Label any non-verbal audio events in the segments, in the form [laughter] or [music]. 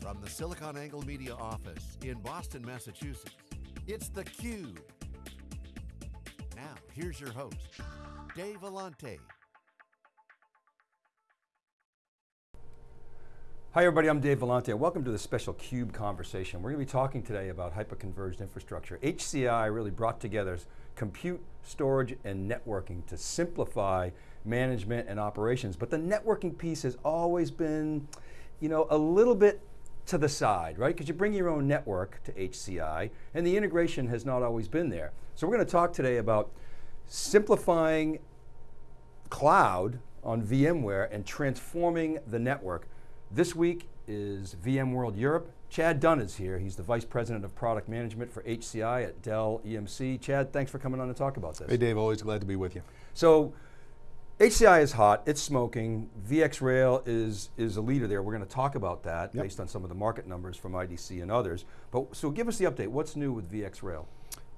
From the SiliconANGLE Media office in Boston, Massachusetts, it's theCUBE. Now, here's your host, Dave Vellante. Hi everybody, I'm Dave Vellante. Welcome to the special CUBE conversation. We're going to be talking today about hyper-converged infrastructure. HCI really brought together compute, storage, and networking to simplify management and operations. But the networking piece has always been, you know, a little bit to the side, right? Because you bring your own network to HCI, and the integration has not always been there. So we're going to talk today about simplifying cloud on VMware and transforming the network this week is VMworld Europe. Chad Dunn is here. He's the Vice President of Product Management for HCI at Dell EMC. Chad, thanks for coming on to talk about this. Hey Dave, always glad to be with you. So, HCI is hot, it's smoking. VxRail is, is a leader there. We're going to talk about that yep. based on some of the market numbers from IDC and others. But So give us the update, what's new with VxRail?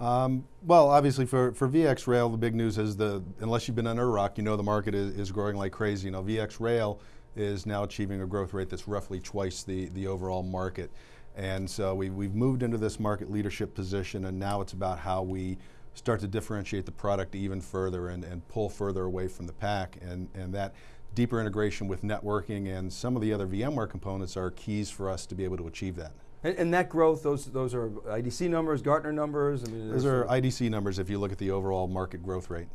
Um, well, obviously for, for VxRail, the big news is the, unless you've been under a rock, you know the market is, is growing like crazy. You know, VxRail is now achieving a growth rate that's roughly twice the, the overall market. And so we, we've moved into this market leadership position and now it's about how we start to differentiate the product even further and, and pull further away from the pack. And, and that deeper integration with networking and some of the other VMware components are keys for us to be able to achieve that. And, and, that growth, those those are IDC numbers, Gartner numbers? I mean, those are IDC numbers if you look at the overall market growth rate.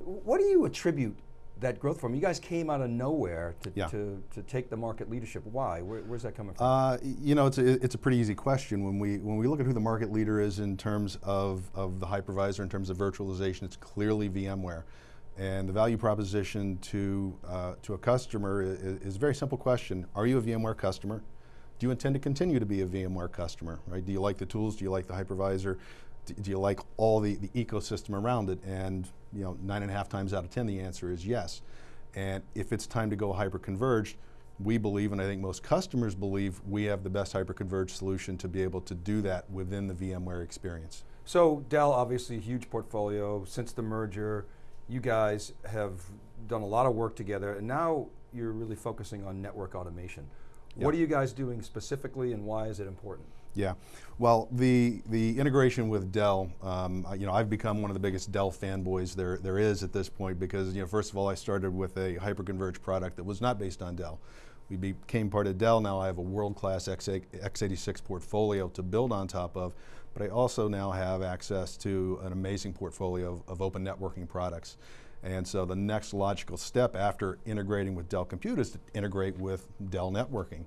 What do you attribute that growth from? You guys came out of nowhere to, yeah. to, to take the market leadership. Why? Where, where's that coming from? Uh, you know, it's a, it's a pretty easy question. When we, when we look at who the market leader is in terms of, of the hypervisor, in terms of virtualization, it's clearly VMware. And the value proposition to, uh, to a customer is, is, a very simple question. Are you a VMware customer? Do you intend to continue to be a VMware customer? Right? Do you like the tools? Do you like the hypervisor? Do you like all the, the ecosystem around it? And you know, nine and a half times out of 10, the answer is yes. And if it's time to go hyper-converged, we believe, and I think most customers believe, we have the best hyper-converged solution to be able to do that within the VMware experience. So Dell, obviously a huge portfolio. Since the merger, you guys have done a lot of work together, and now you're really focusing on network automation. Yep. What are you guys doing specifically, and why is it important? Yeah, well, the the integration with Dell, um, you know, I've become one of the biggest Dell fanboys there there is at this point because, you know, first of all, I started with a hyperconverged product that was not based on Dell. We became part of Dell, now I have a world-class x86 portfolio to build on top of, but I also now have access to an amazing portfolio of, of open networking products. And so the next logical step after integrating with Dell Compute is to integrate with Dell Networking.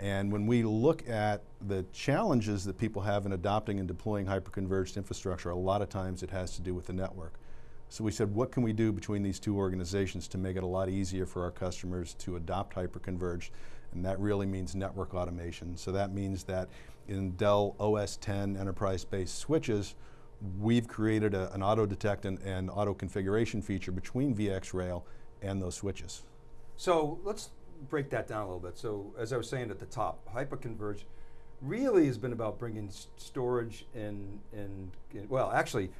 And when we look at the challenges that people have in adopting and deploying hyperconverged infrastructure, a lot of times it has to do with the network. So we said, what can we do between these two organizations to make it a lot easier for our customers to adopt hyperconverged? And that really means network automation. So that means that in Dell OS 10 enterprise-based switches, we've created a, an auto detect and, and auto configuration feature between VxRail and those switches. So let's break that down a little bit. So as I was saying at the top, hyperconverged really has been about bringing storage and, and, well actually,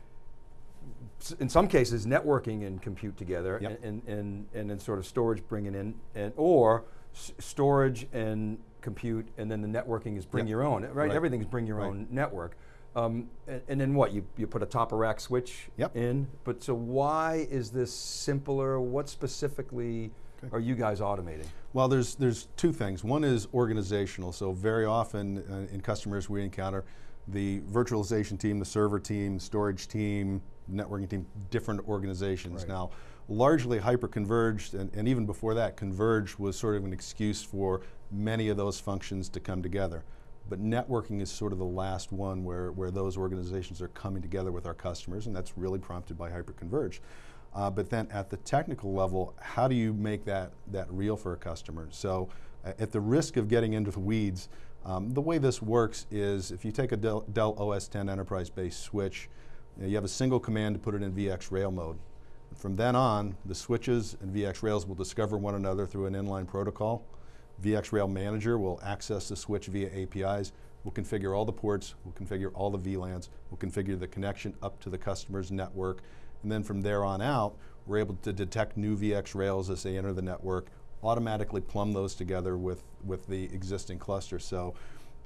in some cases networking and compute together yep. and, and, and then sort of storage bringing in, and or storage and compute and then the networking is bring yep. your own, right? right. Everything's bring your right. own network. Um, and, and, then what, you, you put a top of rack switch yep. in, but so why is this simpler? What specifically Okay. are you guys automating? Well, there's, there's two things. One is organizational. So very often uh, in customers we encounter the virtualization team, the server team, storage team, networking team, different organizations. Right. Now, largely hyper-converged, and, and even before that, converged was sort of an excuse for many of those functions to come together. But networking is sort of the last one where, where those organizations are coming together with our customers, and that's really prompted by hyper-converged. Uh, but then at the technical level, how do you make that, that real for a customer? So uh, at the risk of getting into the weeds, um, the way this works is if you take a Dell, Dell OS 10 enterprise-based switch, you, know, you, have a single command to put it in VxRail mode. From then on, the switches and VxRails will discover one another through an inline protocol. VxRail manager will access the switch via APIs, We'll configure all the ports, we'll configure all the VLANs, we'll configure the connection up to the customer's network, and then from there on out, we're able to detect new VxRails as they enter the network, automatically plumb those together with, with the existing cluster. So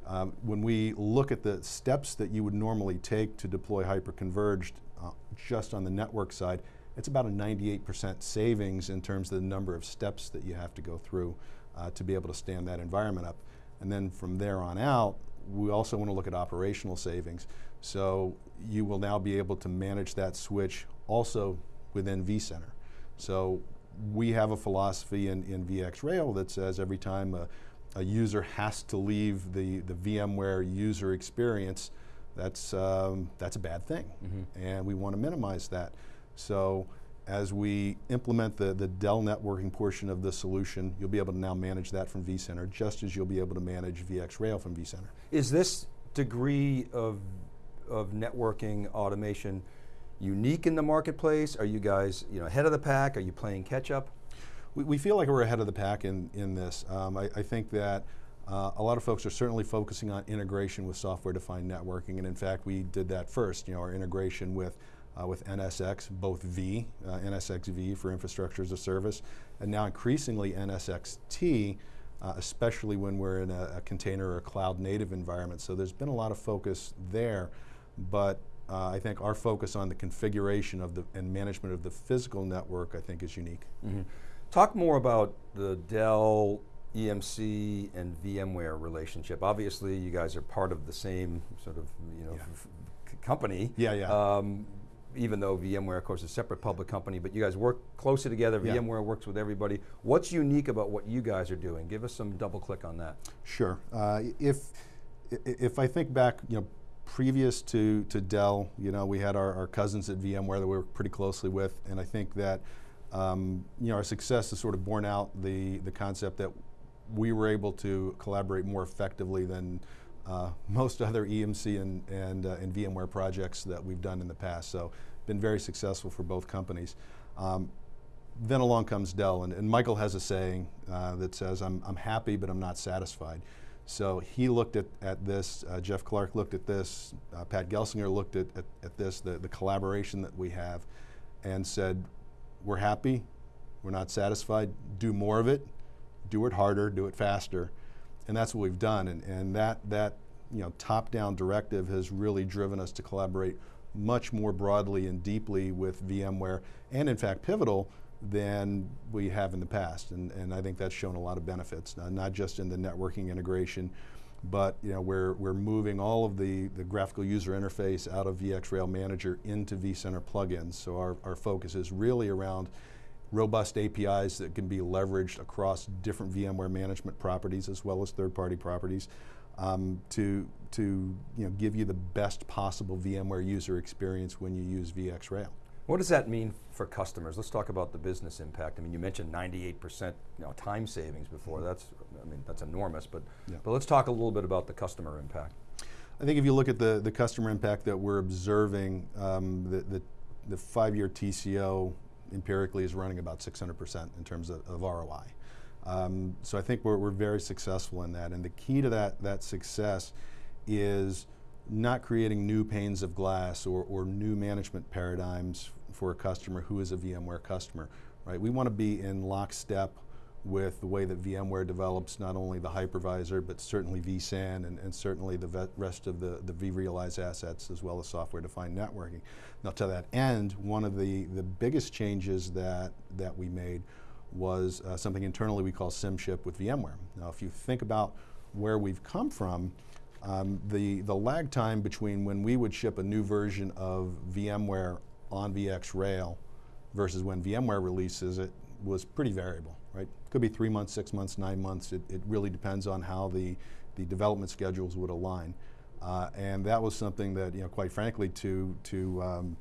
um, when we look at the steps that you would normally take to deploy hyperconverged uh, just on the network side, it's about a 98% savings in terms of the number of steps that you have to go through uh, to be able to stand that environment up. And then from there on out, we also want to look at operational savings. So you will now be able to manage that switch also within vCenter. So we have a philosophy in, in VxRail that says every time a, a user has to leave the, the VMware user experience, that's, um, that's a bad thing. Mm -hmm. And we want to minimize that. So as we implement the, the Dell networking portion of the solution, you'll be able to now manage that from vCenter, just as you'll be able to manage VxRail from vCenter. Is this degree of, of networking automation unique in the marketplace? Are you guys you know, ahead of the pack? Are you playing catch up? We, we feel like we're ahead of the pack in, in this. Um, I, I, think that uh, a lot of folks are certainly focusing on integration with software-defined networking, and in fact, we did that first, you know, our integration with uh, with NSX, both V, uh, NSXV for infrastructure as a service, and now increasingly NSXT, uh, especially when we're in a, a, container or a cloud native environment. So there's been a lot of focus there, but uh, I think our focus on the configuration of the and management of the physical network I think is unique. Mm -hmm. Talk more about the Dell EMC and VMware relationship. Obviously you guys are part of the same sort of you know yeah. company. Yeah, yeah. Um, even though VMware, of course, is a separate public company, but you guys work closely together, yeah. VMware works with everybody. What's unique about what you guys are doing? Give us some double click on that. Sure. Uh, if, if I think back, you know, previous to, to Dell, you know, we had our, our cousins at VMware that we were pretty closely with, and I think that, um, you know, our success has sort of borne out the, the concept that we were able to collaborate more effectively than uh, [laughs] most other EMC and, and, uh, and VMware projects that we've done in the past. So been very successful for both companies. Um, then along comes Dell, and, and, Michael has a saying uh, that says, I'm, I'm happy, but I'm not satisfied. So he looked at, at this, uh, Jeff Clarke looked at this, uh, Pat Gelsinger looked at, at, at, this, the, the collaboration that we have, and said, we're happy, we're not satisfied, do more of it, do it harder, do it faster, and that's what we've done. And, and that, that you know, top-down directive has really driven us to collaborate much more broadly and deeply with VMware, and in fact Pivotal, than we have in the past. And, and I think that's shown a lot of benefits, not just in the networking integration, but you know, we're, we're moving all of the, the graphical user interface out of VxRail Manager into vCenter plugins. So our, our focus is really around robust APIs that can be leveraged across different VMware management properties as well as third-party properties um, to, to you know, give you the best possible VMware user experience when you use VxRail. What does that mean for customers? Let's talk about the business impact. I mean, you mentioned 98% you know, time savings before. Mm-hmm. That's, I mean, that's enormous, but, yeah. but let's talk a little bit about the customer impact. I think if you look at the, the customer impact that we're observing, um, the, the, the five-year TCO empirically is running about 600% in terms of, of ROI. Um, so I think we're, we're very successful in that. And the key to that, that success is not creating new panes of glass or, or new management paradigms for a customer who is a VMware customer. Right? We want to be in lockstep with the way that VMware develops not only the hypervisor, but certainly vSAN and, and certainly the rest of the, the vRealize assets as well as software-defined networking. Now to that end, one of the, the biggest changes that, that we made was uh, something internally we call SIMship with VMware. Now if you think about where we've come from, um, the, the lag time between when we would ship a new version of VMware on VxRail versus when VMware releases it was pretty variable, right? Could be three months, six months, nine months. It, it really depends on how the, the development schedules would align. Uh, and that was something that, you know, quite frankly, to, to, um,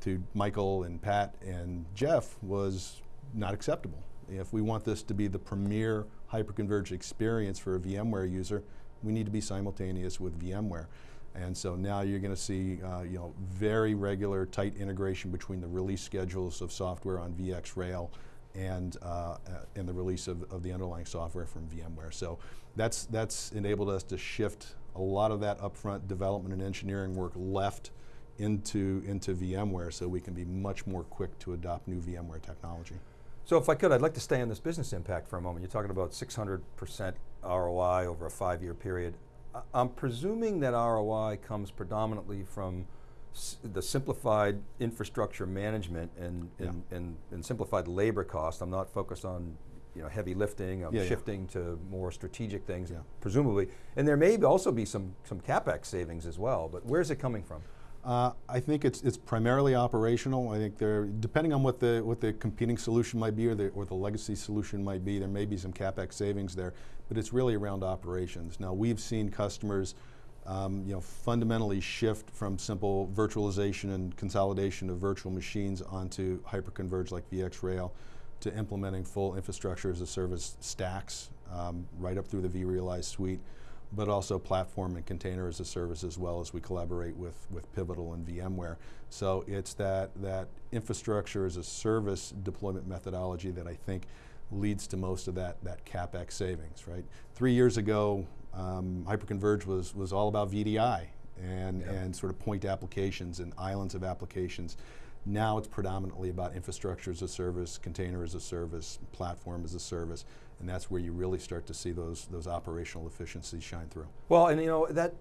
to Michael and Pat and Jeff was not acceptable. If we want this to be the premier hyperconverged experience for a VMware user, we need to be simultaneous with VMware. And so now you're going to see uh, you know, very regular tight integration between the release schedules of software on VxRail and, uh, uh, and the release of, of the underlying software from VMware. So that's, that's enabled us to shift a lot of that upfront development and engineering work left into, into VMware so we can be much more quick to adopt new VMware technology. So if I could, I'd like to stay on this business impact for a moment. You're talking about 600% ROI over a five-year period. I'm presuming that ROI comes predominantly from the simplified infrastructure management and, yeah. and, and, and, simplified labor cost. I'm not focused on you know, heavy lifting, I'm yeah, shifting yeah. to more strategic things, presumably. And there may also be some, some CapEx savings as well, but where's it coming from? Uh, I think it's it's primarily operational. I think there, depending on what the what the competing solution might be or the or the legacy solution might be, there may be some capex savings there, but it's really around operations. Now we've seen customers, um, you know, fundamentally shift from simple virtualization and consolidation of virtual machines onto hyperconverged like VxRail, to implementing full infrastructure as a service stacks um, right up through the vRealize suite but also platform and container as a service as well as we collaborate with, with Pivotal and VMware. So it's that, that infrastructure as a service deployment methodology that I think leads to most of that, that CapEx savings, right? Three years ago, um, Hyperconverge was, was all about VDI and, yeah. and sort of point applications and islands of applications. Now it's predominantly about infrastructure as a service, container as a service, platform as a service, and that's where you really start to see those, those operational efficiencies shine through. Well, and you know, that,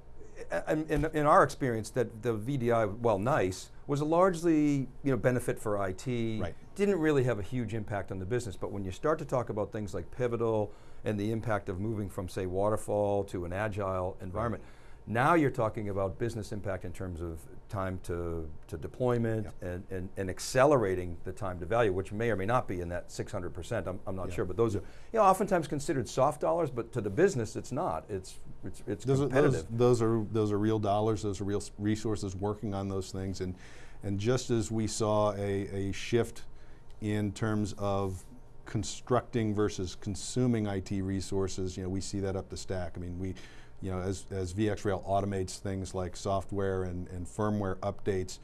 in, in our experience, that the VDI, well, nice, was a largely you know, benefit for IT, right. didn't really have a huge impact on the business, but when you start to talk about things like Pivotal and the impact of moving from say waterfall to an agile environment, right now you're talking about business impact in terms of time to, to deployment yep. and, and, and, accelerating the time to value, which may or may not be in that 600%, I'm, I'm not yep. sure, but those are you know, oftentimes considered soft dollars, but to the business it's not, it's, it's, it's those competitive. Are, those, those, are, those are real dollars, those are real resources working on those things, and, and just as we saw a, a shift in terms of constructing versus consuming IT resources, you know, we see that up the stack. I mean, we, you know, as, as VxRail automates things like software and, and firmware updates,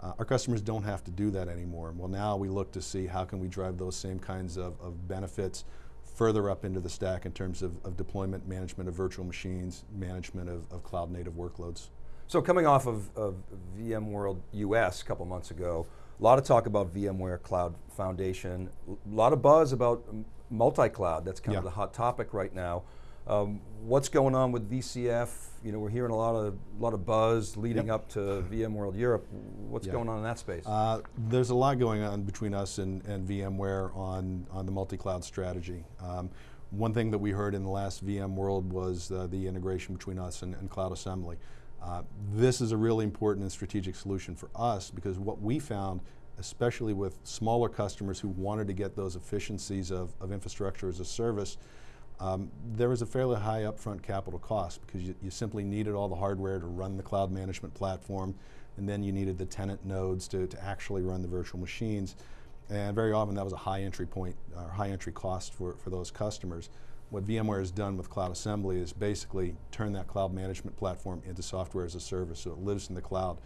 uh, our customers don't have to do that anymore. Well, now we look to see how can we drive those same kinds of, of benefits further up into the stack in terms of, of deployment, management of virtual machines, management of, of cloud native workloads. So coming off of, of VMworld US a couple months ago, a lot of talk about VMware Cloud Foundation, a lot of buzz about multi-cloud, that's kind yeah. of the hot topic right now. Um, what's going on with VCF? You know, we're hearing a lot of a lot of buzz leading yep. up to VMworld Europe. What's going on in that space? Uh, there's a lot going on between us and, and VMware on on the multi-cloud strategy. Um, one thing that we heard in the last VMworld was uh, the integration between us and, and Cloud Assembly. Uh, this is a really important and strategic solution for us because what we found, especially with smaller customers who wanted to get those efficiencies of, of infrastructure as a service, um, there was a fairly high upfront capital cost because you, you, simply needed all the hardware to run the cloud management platform, and then you needed the tenant nodes to, to actually run the virtual machines. And very often that was a high entry point, or high entry cost for, for those customers. What VMware has done with Cloud Assembly is basically turn that cloud management platform into software as a service, so it lives in the cloud.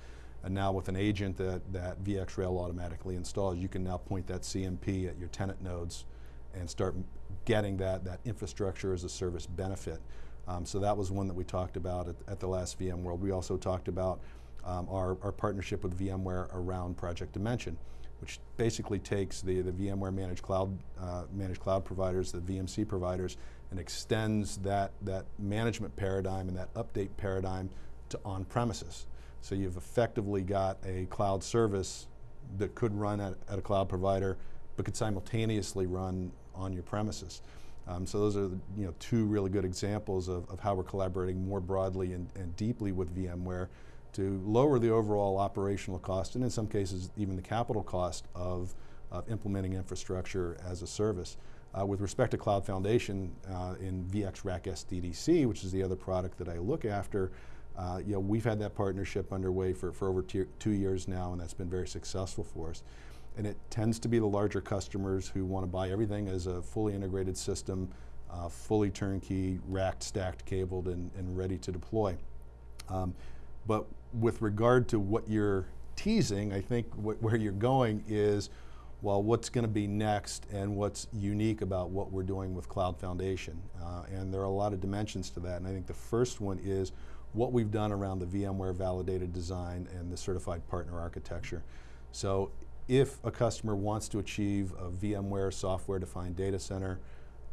And now with an agent that, that VxRail automatically installs, you can now point that CMP at your tenant nodes and start getting that, that infrastructure as a service benefit. Um, so that was one that we talked about at, at the last VMworld. We also talked about um, our, our partnership with VMware around Project Dimension, which basically takes the, the VMware managed cloud, uh, managed cloud providers, the VMC providers, and extends that, that management paradigm and that update paradigm to on-premises. So you've effectively got a cloud service that could run at, at a cloud provider but could simultaneously run on your premises. Um, so those are you know two really good examples of, of how we're collaborating more broadly and, and, deeply with VMware to lower the overall operational cost and in some cases even the capital cost of, of implementing infrastructure as a service. Uh, with respect to Cloud Foundation uh, in VxRack SDDC, which is the other product that I look after, uh, you know, we've had that partnership underway for, for over two years now and that's been very successful for us and it tends to be the larger customers who want to buy everything as a fully integrated system, uh, fully turnkey, racked, stacked, cabled, and, and ready to deploy. Um, but with regard to what you're teasing, I think wh where you're going is, well, what's going to be next and what's unique about what we're doing with Cloud Foundation. Uh, and there are a lot of dimensions to that, and I think the first one is what we've done around the VMware validated design and the certified partner architecture. So if a customer wants to achieve a VMware software-defined data center,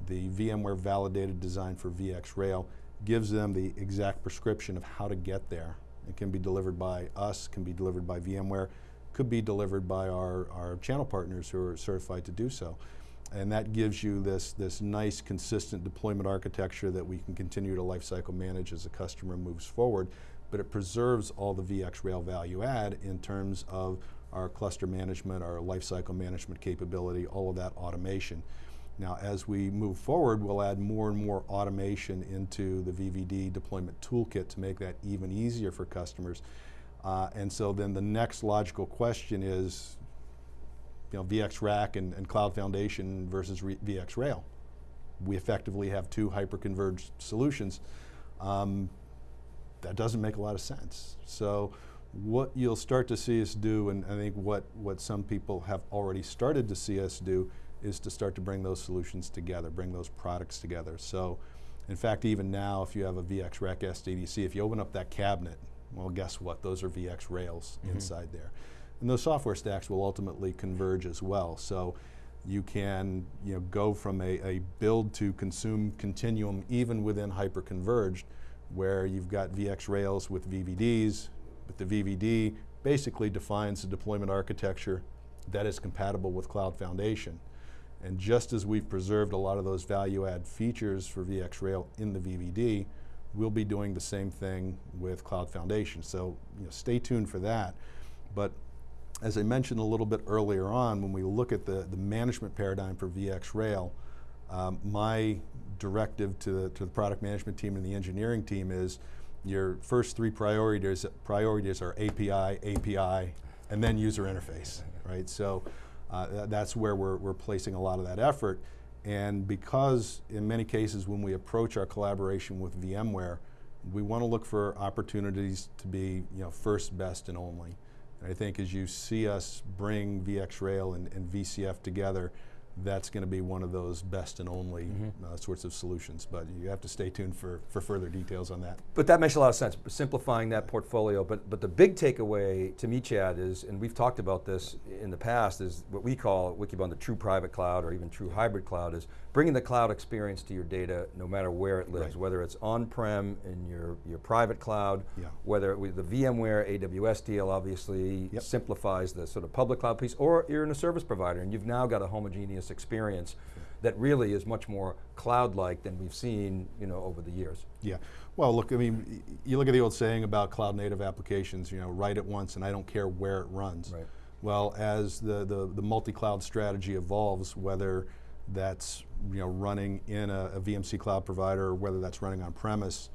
the VMware validated design for VxRail gives them the exact prescription of how to get there. It can be delivered by us, can be delivered by VMware, could be delivered by our, our channel partners who are certified to do so. And that gives you this, this nice consistent deployment architecture that we can continue to lifecycle manage as a customer moves forward, but it preserves all the VxRail value add in terms of our cluster management, our lifecycle management capability, all of that automation. Now as we move forward, we'll add more and more automation into the VVD deployment toolkit to make that even easier for customers. Uh, and so then the next logical question is, you know, VxRack and, and Cloud Foundation versus VxRail. We effectively have two hyper-converged solutions. Um, that doesn't make a lot of sense. So what you'll start to see us do, and I think what, what some people have already started to see us do, is to start to bring those solutions together, bring those products together. So in fact, even now, if you have a VX VxRack SDDC, if you open up that cabinet, well, guess what? Those are VxRails mm -hmm. inside there. And those software stacks will ultimately converge as well. So you can you know, go from a, a build to consume continuum even within hyperconverged where you've got VxRails with VVDs, but the VVD basically defines the deployment architecture that is compatible with Cloud Foundation. And just as we've preserved a lot of those value add features for VxRail in the VVD, we'll be doing the same thing with Cloud Foundation. So you know, stay tuned for that. But as I mentioned a little bit earlier on, when we look at the, the management paradigm for VxRail, um, my directive to to the product management team and the engineering team is your first three priorities, priorities are API, API, and then user interface, right? So uh, th that's where we're, we're placing a lot of that effort. And because in many cases when we approach our collaboration with VMware, we want to look for opportunities to be you know, first, best, and only. And I think as you see us bring VxRail and, and VCF together, that's going to be one of those best and only mm -hmm. uh, sorts of solutions. But you have to stay tuned for, for further details on that. But that makes a lot of sense, simplifying that portfolio. But, but the big takeaway to me, Chad, is, and we've talked about this in the past, is what we call Wikibon the true private cloud or even true hybrid cloud is bringing the cloud experience to your data no matter where it lives, right. whether it's on-prem in your, your private cloud, yeah. whether it, the VMware AWS deal obviously yep. simplifies the sort of public cloud piece, or you're in a service provider and you've now got a homogeneous experience that really is much more cloud-like than we've seen you know, over the years. Yeah, well look, I mean, you look at the old saying about cloud native applications, you know, write it once and I don't care where it runs. Right. Well, as the, the, the multi-cloud strategy evolves, whether that's you know, running in a, a VMC cloud provider or whether that's running on premise,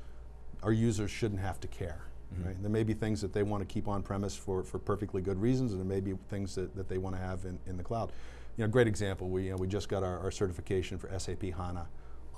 our users shouldn't have to care. Mm -hmm. right? There may be things that they want to keep on premise for, for perfectly good reasons and there may be things that, that they want to have in, in the cloud. You know, great example, we, you know, we just got our, our certification for SAP HANA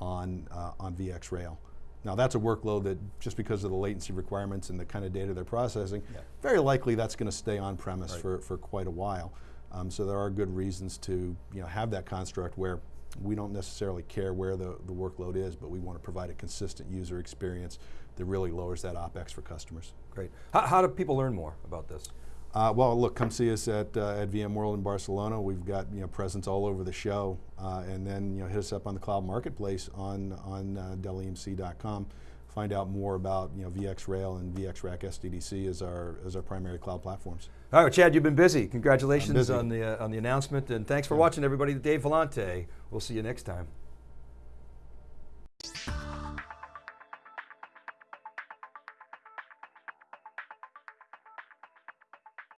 on, uh, on VxRail. Now that's a workload that just because of the latency requirements and the kind of data they're processing, yeah. very likely that's going to stay on premise right. for, for quite a while. Um, so there are good reasons to you know, have that construct where we don't necessarily care where the, the workload is, but we want to provide a consistent user experience that really lowers that OpEx for customers. Great. How, how do people learn more about this? Uh, well, look, come see us at, uh, at VMworld in Barcelona. We've got you know, presence all over the show. Uh, and then you know, hit us up on the cloud marketplace on, on uh, DellEMC.com find out more about you know, VxRail and VxRack SDDC as our, as our primary cloud platforms. All right, well, Chad, you've been busy. Congratulations busy. on the, uh, on the announcement and thanks for yeah. watching everybody. Dave Vellante. We'll see you next time.